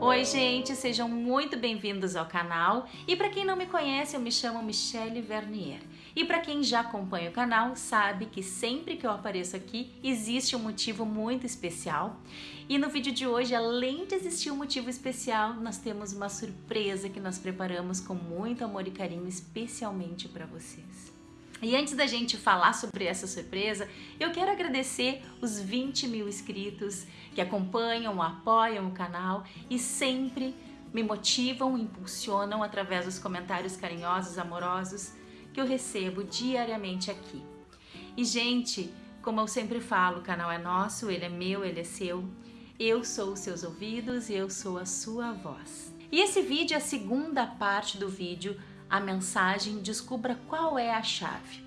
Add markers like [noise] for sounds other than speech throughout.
Oi gente, sejam muito bem-vindos ao canal. E para quem não me conhece eu me chamo Michelle Vernier e para quem já acompanha o canal sabe que sempre que eu apareço aqui existe um motivo muito especial e no vídeo de hoje além de existir um motivo especial nós temos uma surpresa que nós preparamos com muito amor e carinho especialmente para vocês. E antes da gente falar sobre essa surpresa, eu quero agradecer os 20 mil inscritos que acompanham, apoiam o canal e sempre me motivam, impulsionam através dos comentários carinhosos, amorosos que eu recebo diariamente aqui. E gente, como eu sempre falo, o canal é nosso, ele é meu, ele é seu. Eu sou os seus ouvidos e eu sou a sua voz. E esse vídeo é a segunda parte do vídeo a mensagem Descubra qual é a chave.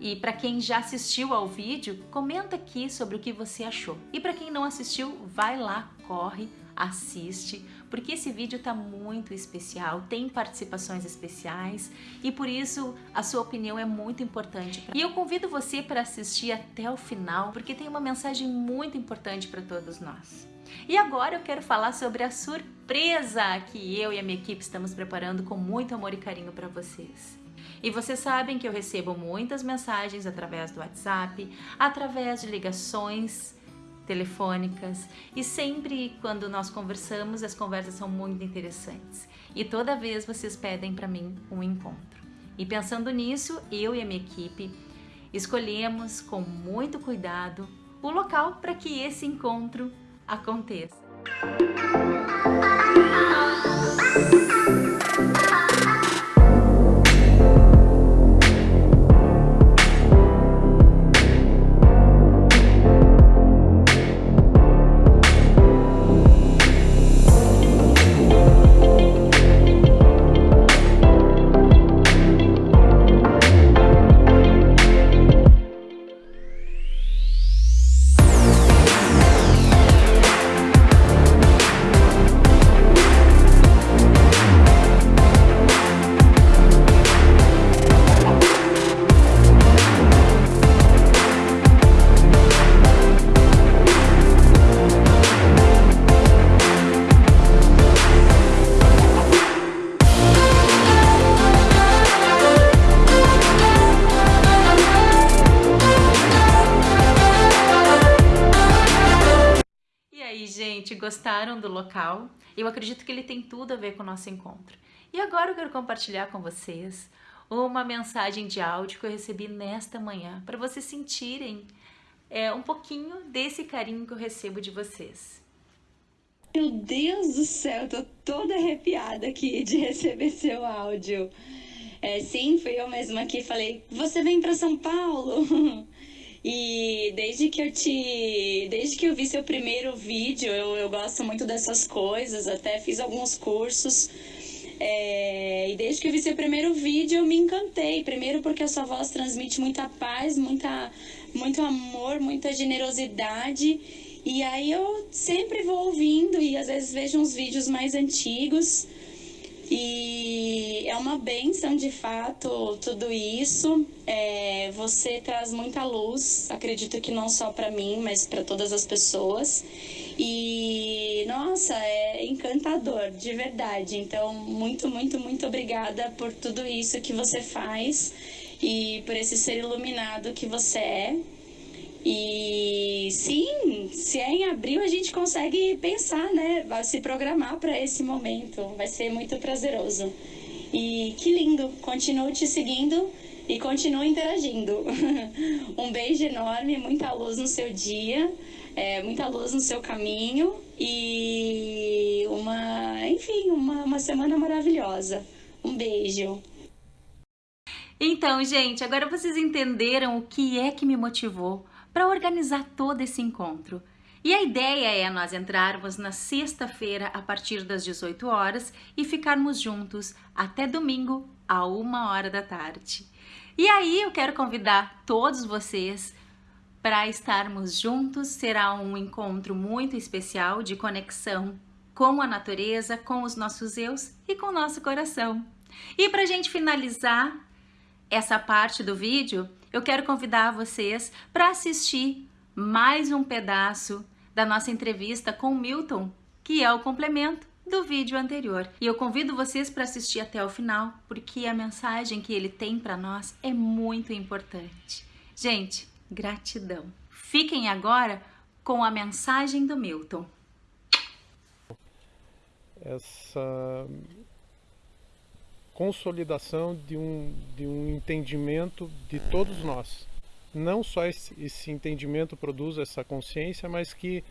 E para quem já assistiu ao vídeo, comenta aqui sobre o que você achou. E para quem não assistiu, vai lá, corre, assiste, porque esse vídeo está muito especial, tem participações especiais e por isso a sua opinião é muito importante. Pra... E eu convido você para assistir até o final, porque tem uma mensagem muito importante para todos nós. E agora eu quero falar sobre a surpresa que eu e a minha equipe estamos preparando com muito amor e carinho para vocês. E vocês sabem que eu recebo muitas mensagens através do WhatsApp, através de ligações telefônicas e sempre quando nós conversamos as conversas são muito interessantes e toda vez vocês pedem para mim um encontro. E pensando nisso, eu e a minha equipe escolhemos com muito cuidado o local para que esse encontro aconteça. Gostaram do local? Eu acredito que ele tem tudo a ver com o nosso encontro. E agora eu quero compartilhar com vocês uma mensagem de áudio que eu recebi nesta manhã, para vocês sentirem é, um pouquinho desse carinho que eu recebo de vocês. Meu Deus do céu, tô toda arrepiada aqui de [laughs] receber seu áudio. É, sim, fui eu mesma que falei, você vem para São Paulo? [laughs] E desde que eu te. Desde que eu vi seu primeiro vídeo, eu, eu gosto muito dessas coisas, até fiz alguns cursos. É, e desde que eu vi seu primeiro vídeo, eu me encantei. Primeiro porque a sua voz transmite muita paz, muita, muito amor, muita generosidade. E aí eu sempre vou ouvindo e às vezes vejo uns vídeos mais antigos. E é uma benção de fato tudo isso. É, você traz muita luz, acredito que não só para mim, mas para todas as pessoas. E nossa, é encantador, de verdade. Então, muito, muito, muito obrigada por tudo isso que você faz e por esse ser iluminado que você é. E sim, se é em abril a gente consegue pensar, né? Se programar para esse momento. Vai ser muito prazeroso. E que lindo! Continuo te seguindo e continuo interagindo. [laughs] um beijo enorme, muita luz no seu dia, é, muita luz no seu caminho e uma, enfim, uma, uma semana maravilhosa. Um beijo. Então, gente, agora vocês entenderam o que é que me motivou para organizar todo esse encontro. E a ideia é nós entrarmos na sexta-feira a partir das 18 horas e ficarmos juntos até domingo a uma hora da tarde. E aí eu quero convidar todos vocês para estarmos juntos. Será um encontro muito especial de conexão com a natureza, com os nossos eus e com o nosso coração. E para a gente finalizar, essa parte do vídeo, eu quero convidar vocês para assistir mais um pedaço da nossa entrevista com Milton, que é o complemento do vídeo anterior. E eu convido vocês para assistir até o final, porque a mensagem que ele tem para nós é muito importante. Gente, gratidão. Fiquem agora com a mensagem do Milton. Essa consolidação de um, de um entendimento de todos nós. Não só esse, esse entendimento produz essa consciência, mas que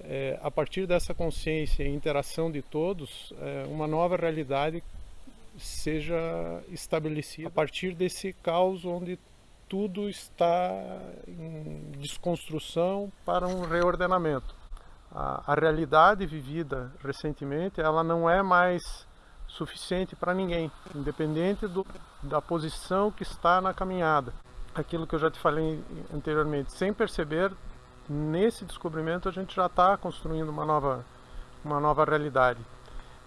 é, a partir dessa consciência e interação de todos, é, uma nova realidade seja estabelecida a partir desse caos onde tudo está em desconstrução para um reordenamento. A, a realidade vivida recentemente, ela não é mais suficiente para ninguém, independente do, da posição que está na caminhada. Aquilo que eu já te falei anteriormente, sem perceber, nesse descobrimento a gente já está construindo uma nova, uma nova realidade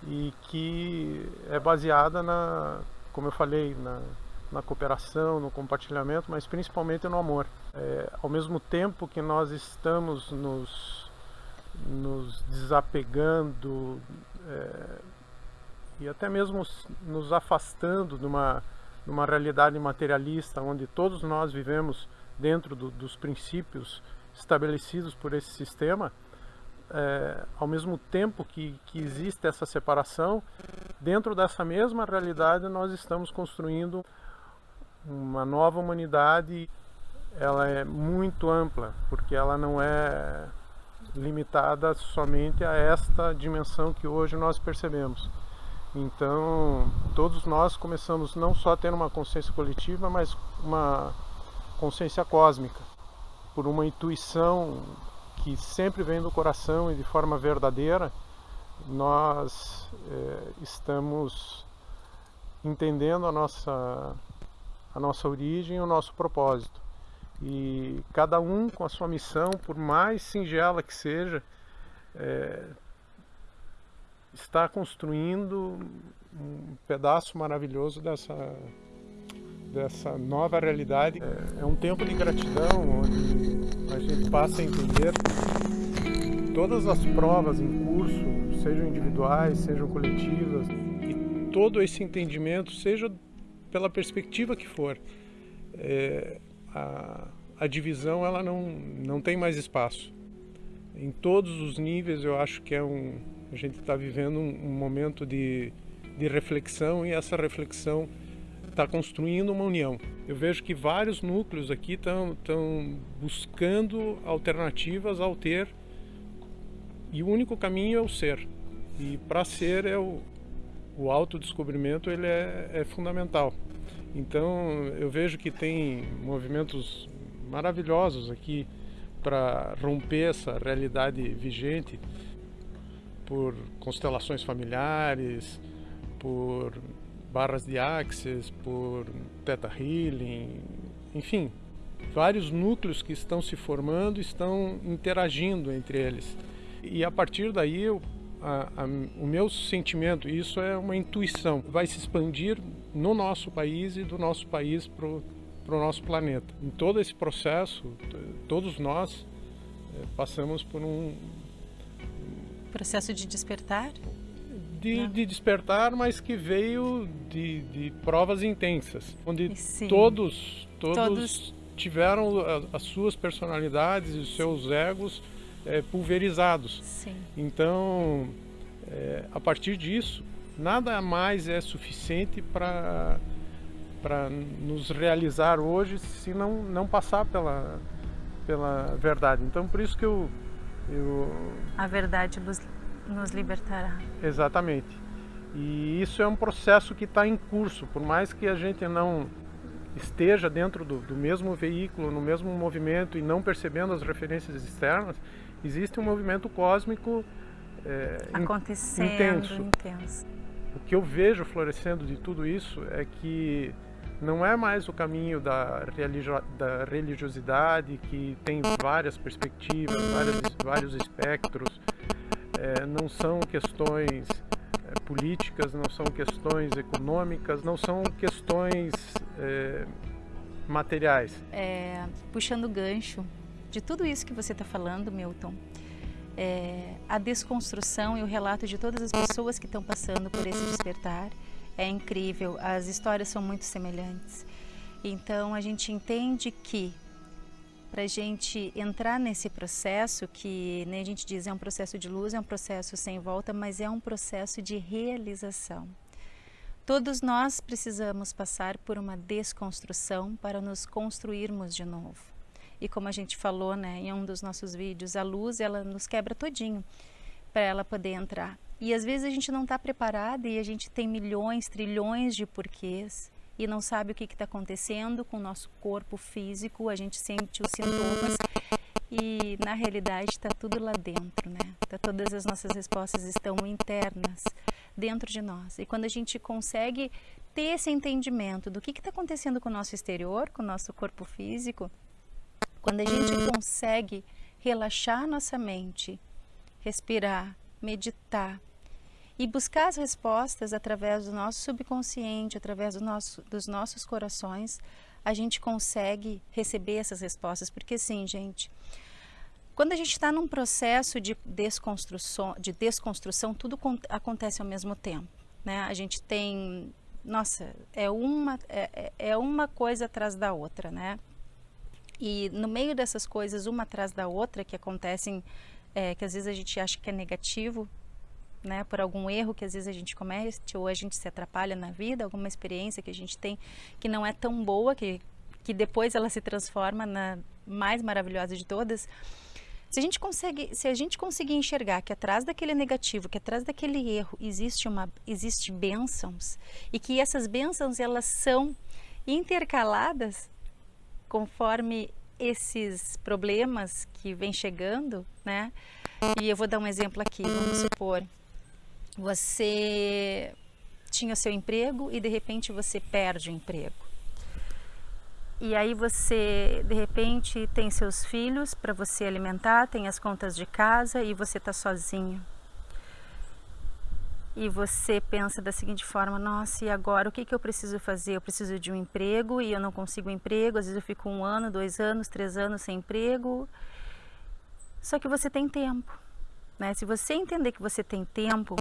e que é baseada na, como eu falei, na, na cooperação, no compartilhamento, mas principalmente no amor. É, ao mesmo tempo que nós estamos nos, nos desapegando é, e até mesmo nos afastando de uma, de uma realidade materialista, onde todos nós vivemos dentro do, dos princípios estabelecidos por esse sistema, é, ao mesmo tempo que, que existe essa separação, dentro dessa mesma realidade nós estamos construindo uma nova humanidade. Ela é muito ampla, porque ela não é limitada somente a esta dimensão que hoje nós percebemos. Então, todos nós começamos não só a ter uma consciência coletiva, mas uma consciência cósmica por uma intuição que sempre vem do coração e de forma verdadeira, nós é, estamos entendendo a nossa, a nossa origem e o nosso propósito. E cada um com a sua missão, por mais singela que seja, é, está construindo um pedaço maravilhoso dessa, dessa nova realidade. É, é um tempo de gratidão, onde a gente passa a entender todas as provas em curso, sejam individuais, sejam coletivas, e todo esse entendimento, seja pela perspectiva que for, é, a, a divisão ela não, não tem mais espaço. Em todos os níveis, eu acho que é um, a gente está vivendo um, um momento de, de reflexão e essa reflexão está construindo uma união. Eu vejo que vários núcleos aqui estão buscando alternativas ao ter e o único caminho é o ser. E para ser é o, o autodescobrimento ele é, é fundamental. Então eu vejo que tem movimentos maravilhosos aqui para romper essa realidade vigente por constelações familiares, por barras de Axis, por Theta Healing, enfim, vários núcleos que estão se formando estão interagindo entre eles. E a partir daí, eu, a, a, o meu sentimento, isso é uma intuição, vai se expandir no nosso país e do nosso país para o nosso planeta. Em todo esse processo, todos nós é, passamos por um processo de despertar de, de, despertar, mas que veio de, de provas intensas, onde todos, todos, todos, tiveram as suas personalidades e os seus egos é, pulverizados. Sim. Então, é, a partir disso, nada mais é suficiente para para nos realizar hoje se não não passar pela pela verdade. Então, por isso que eu eu a verdade nos libertará. Exatamente. E isso é um processo que está em curso, por mais que a gente não esteja dentro do, do, mesmo veículo, no mesmo movimento e não percebendo as referências externas, existe um movimento cósmico é, acontecendo intenso. intenso. O que eu vejo florescendo de tudo isso é que não é mais o caminho da, religio da religiosidade que tem várias perspectivas, várias, vários espectros, é, não são questões é, políticas, não são questões econômicas, não são questões é, materiais. É, puxando o gancho de tudo isso que você está falando, Milton, é, a desconstrução e o relato de todas as pessoas que estão passando por esse despertar é incrível. As histórias são muito semelhantes. Então a gente entende que para a gente entrar nesse processo, que nem a gente diz é um processo de luz, é um processo sem volta, mas é um processo de realização. Todos nós precisamos passar por uma desconstrução para nos construirmos de novo. E como a gente falou né, em um dos nossos vídeos, a luz ela nos quebra todinho para ela poder entrar. E às vezes a gente não está preparado e a gente tem milhões, trilhões de porquês e não sabe o que está acontecendo com o nosso corpo físico, a gente sente os sintomas e na realidade está tudo lá dentro, né? Tá, todas as nossas respostas estão internas dentro de nós. E quando a gente consegue ter esse entendimento do que está acontecendo com o nosso exterior, com o nosso corpo físico, quando a gente consegue relaxar nossa mente, respirar, meditar, e buscar as respostas através do nosso subconsciente, através do nosso, dos nossos corações, a gente consegue receber essas respostas. Porque sim, gente, quando a gente está num processo de desconstrução, de desconstrução, tudo acontece ao mesmo tempo. Né? A gente tem, nossa, é uma, é, é, é uma coisa atrás da outra, né? E no meio dessas coisas, uma atrás da outra, que acontecem, é, que às vezes a gente acha que é negativo, né, por algum erro que às vezes a gente comete ou a gente se atrapalha na vida, alguma experiência que a gente tem que não é tão boa, que, que depois ela se transforma na mais maravilhosa de todas. Se a gente consegue, se a gente conseguir enxergar que atrás daquele negativo, que atrás daquele erro existe uma existe bênçãos e que essas bênçãos elas são intercaladas conforme esses problemas que vêm chegando, né? E eu vou dar um exemplo aqui, vamos supor, você tinha seu emprego e de repente você perde o emprego. E aí você, de repente, tem seus filhos para você alimentar, tem as contas de casa e você está sozinho. E você pensa da seguinte forma, nossa, e agora o que, que eu preciso fazer? Eu preciso de um emprego e eu não consigo um emprego, às vezes eu fico um ano, dois anos, três anos sem emprego. Só que você tem tempo. Né? Se você entender que você tem tempo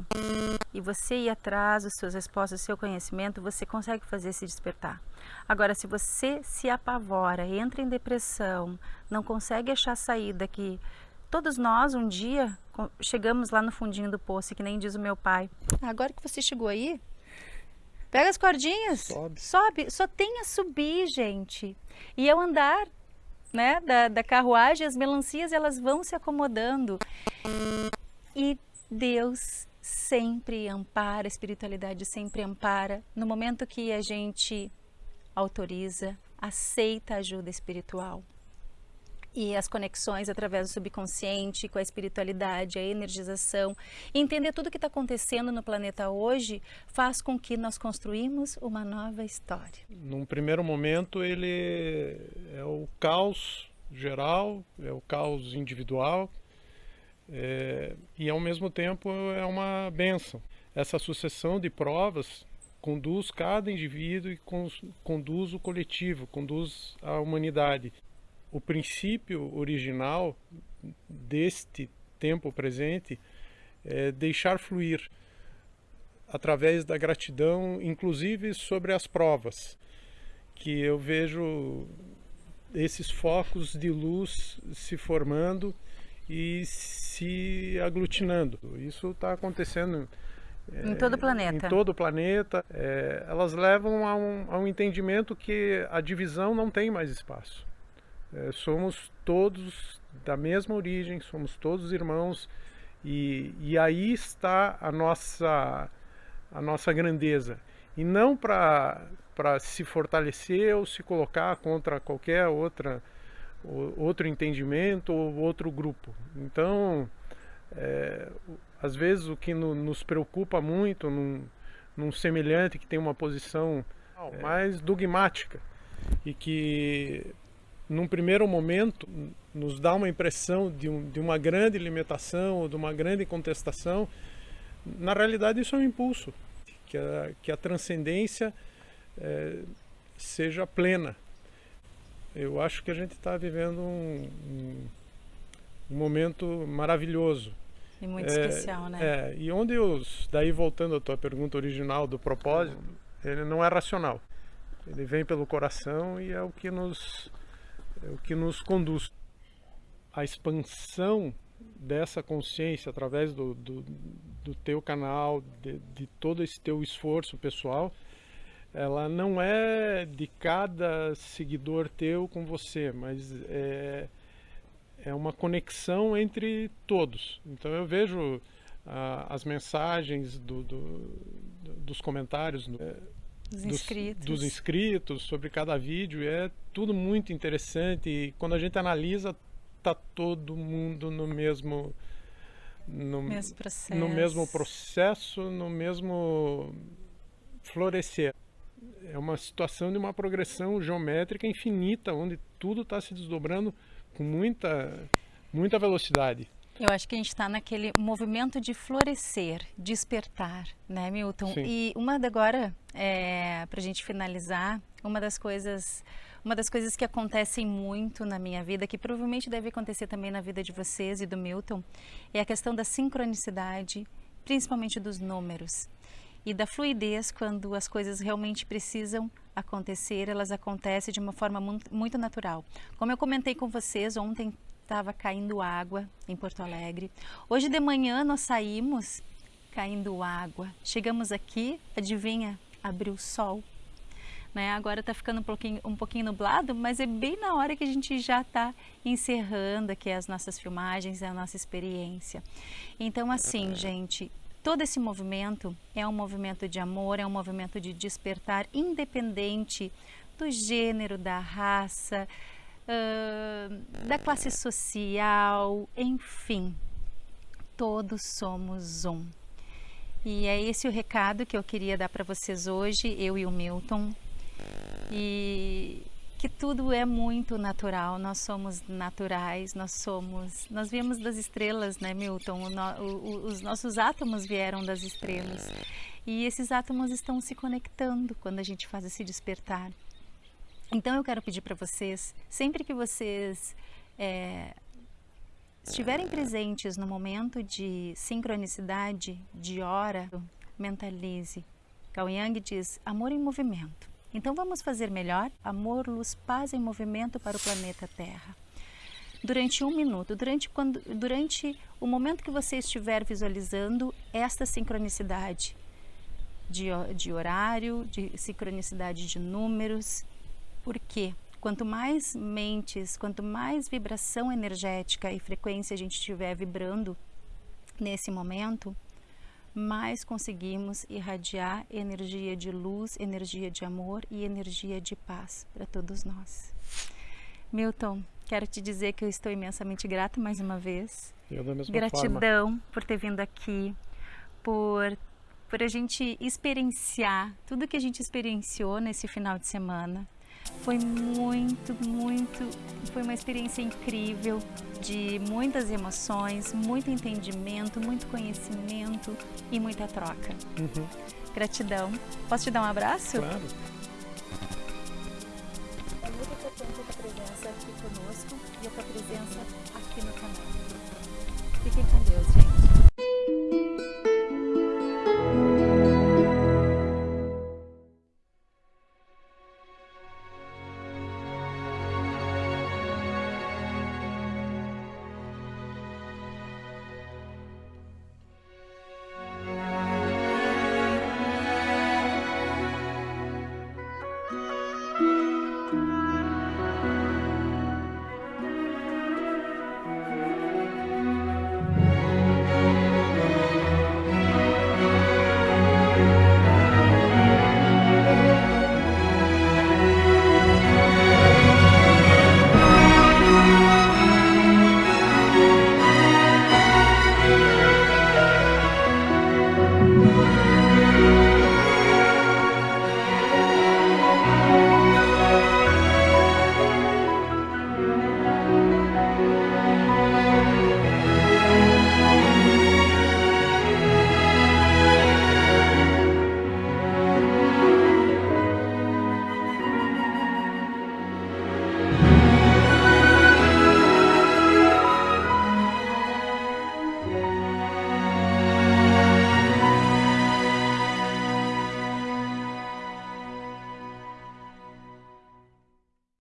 e você ir atrás das suas respostas, do seu conhecimento, você consegue fazer se despertar. Agora, se você se apavora, entra em depressão, não consegue achar saída que todos nós um dia chegamos lá no fundinho do poço, que nem diz o meu pai. Agora que você chegou aí, pega as cordinhas, sobe, sobe. só tem a subir, gente. E ao andar né, da, da carruagem, as melancias elas vão se acomodando. E Deus sempre ampara, a espiritualidade sempre ampara. No momento que a gente autoriza, aceita a ajuda espiritual e as conexões através do subconsciente com a espiritualidade, a energização, entender tudo o que está acontecendo no planeta hoje faz com que nós construímos uma nova história. Num primeiro momento ele é o caos geral, é o caos individual é, e ao mesmo tempo é uma benção. Essa sucessão de provas conduz cada indivíduo e conduz o coletivo, conduz a humanidade o princípio original deste tempo presente é deixar fluir através da gratidão, inclusive sobre as provas, que eu vejo esses focos de luz se formando e se aglutinando. Isso está acontecendo em todo o planeta. Em todo o planeta. É, elas levam a um, a um entendimento que a divisão não tem mais espaço. É, somos todos da mesma origem, somos todos irmãos e, e aí está a nossa, a nossa grandeza. E não para se fortalecer ou se colocar contra qualquer outra, outro entendimento ou outro grupo. Então, é, às vezes o que no, nos preocupa muito num, num, semelhante que tem uma posição é, mais dogmática e que num primeiro momento, nos dá uma impressão de, um, de uma grande limitação ou de uma grande contestação. Na realidade, isso é um impulso, que a, que a transcendência é, seja plena. Eu acho que a gente está vivendo um, um, um, momento maravilhoso. E muito é, especial, né? É, e onde os, daí voltando à tua pergunta original do propósito, ele não é racional. Ele vem pelo coração e é o que nos, é o que nos conduz. A expansão dessa consciência através do, do, do teu canal, de, de todo esse teu esforço pessoal, ela não é de cada seguidor teu com você, mas é, é uma conexão entre todos. Então eu vejo ah, as mensagens do, do, dos comentários dos, inscritos. dos inscritos sobre cada vídeo, é tudo muito interessante e quando a gente analisa tá todo mundo no mesmo no mesmo processo, no mesmo processo, no mesmo florescer é uma situação de uma progressão geométrica infinita, onde tudo está se desdobrando com muita, muita velocidade. Eu acho que a gente está naquele movimento de florescer, despertar, né, Milton? Sim. E uma da agora, é, para a gente finalizar, uma das coisas, uma das coisas que acontecem muito na minha vida, que provavelmente deve acontecer também na vida de vocês e do Milton, é a questão da sincronicidade, principalmente dos números e da fluidez quando as coisas realmente precisam acontecer, elas acontecem de uma forma muito natural. Como eu comentei com vocês, ontem estava caindo água em Porto Alegre. Hoje de manhã nós saímos caindo água. Chegamos aqui, adivinha, abriu o sol. Né? Agora está ficando um pouquinho, um pouquinho nublado, mas é bem na hora que a gente já está encerrando aqui as nossas filmagens, a nossa experiência. Então assim, gente, Todo esse movimento é um movimento de amor, é um movimento de despertar, independente do gênero, da raça, da classe social, enfim, todos somos um. E é esse o recado que eu queria dar para vocês hoje, eu e o Milton. E que tudo é muito natural, nós somos naturais, nós somos, nós viemos das estrelas, né, Milton? O o, os nossos átomos vieram das estrelas e esses átomos estão se conectando quando a gente faz esse despertar. Então eu quero pedir para vocês, sempre que vocês é, estiverem presentes no momento de sincronicidade, de hora, mentalize. Cao Yang diz: amor em movimento. Então vamos fazer melhor? Amor, luz, paz em movimento para o planeta Terra. Durante um minuto, durante, quando, durante o momento que você estiver visualizando esta sincronicidade de, de horário, de sincronicidade de números, porque quanto mais mentes, quanto mais vibração energética e frequência a gente estiver vibrando nesse momento, mais conseguimos irradiar energia de luz, energia de amor e energia de paz para todos nós. Milton, quero te dizer que eu estou imensamente grata mais uma vez. Eu da mesma Gratidão forma. por ter vindo aqui, por por a gente experienciar tudo que a gente experienciou nesse final de semana. Foi muito, muito, foi uma experiência incrível de muitas emoções, muito entendimento, muito conhecimento e muita troca. Uhum. Gratidão. Posso te dar um abraço? Claro. É muito importante a tua presença aqui conosco e a tua presença aqui no canal. Fiquem com Deus, gente.